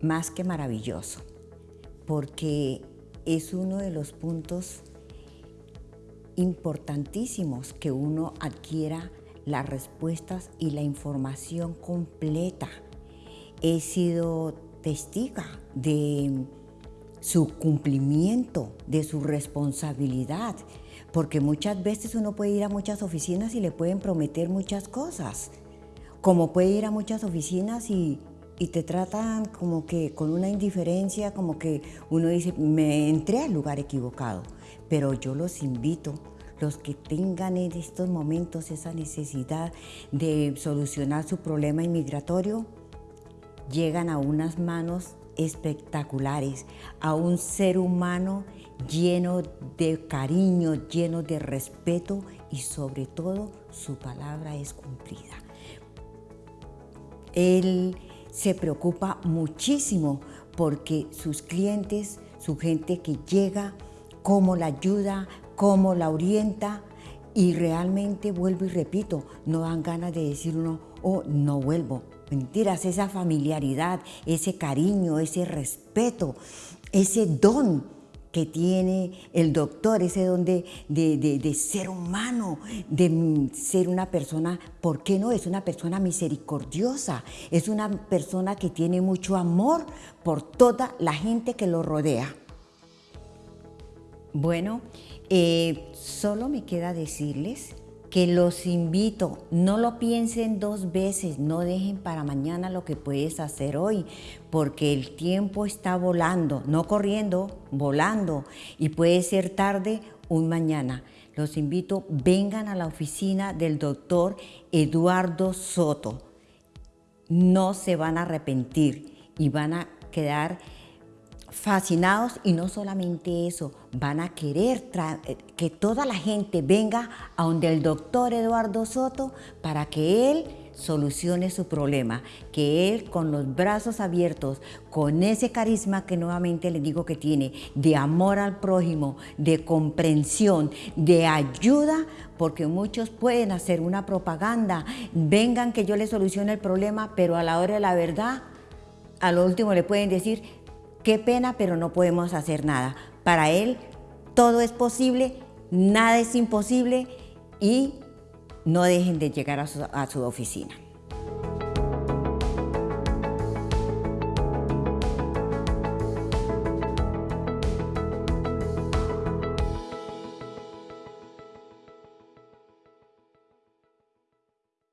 más que maravilloso, porque es uno de los puntos importantísimos que uno adquiera las respuestas y la información completa. He sido testiga de su cumplimiento, de su responsabilidad, porque muchas veces uno puede ir a muchas oficinas y le pueden prometer muchas cosas, como puede ir a muchas oficinas y, te tratan como que con una indiferencia, como que uno dice, me entré al lugar equivocado, pero yo los invito los que tengan en estos momentos esa necesidad de solucionar su problema inmigratorio, llegan a unas manos espectaculares, a un ser humano lleno de cariño, lleno de respeto y sobre todo su palabra es cumplida. Él se preocupa muchísimo porque sus clientes, su gente que llega, cómo la ayuda, cómo la orienta y realmente vuelvo y repito, no dan ganas de decir uno, oh, no vuelvo. Mentiras, esa familiaridad, ese cariño, ese respeto, ese don que tiene el doctor, ese don de, de, ser humano, de ser una persona, ¿por qué no? Es una persona misericordiosa, es una persona que tiene mucho amor por toda la gente que lo rodea. Bueno, eh, solo me queda decirles que los invito, no lo piensen dos veces, no dejen para mañana lo que puedes hacer hoy, porque el tiempo está volando, no corriendo, volando, y puede ser tarde un mañana. Los invito, vengan a la oficina del doctor Eduardo Soto. No se van a arrepentir y van a quedar fascinados y no solamente eso, van a querer eh, que toda la gente venga a donde el doctor Eduardo Soto para que él solucione su problema, que él con los brazos abiertos, con ese carisma que nuevamente les digo que tiene, de amor al prójimo, de comprensión, de ayuda, porque muchos pueden hacer una propaganda, vengan que yo les solucione el problema, pero a la hora de la verdad, a lo último le pueden decir, Qué pena, pero no podemos hacer nada. Para él todo es posible, nada es imposible y no dejen de llegar a su, oficina.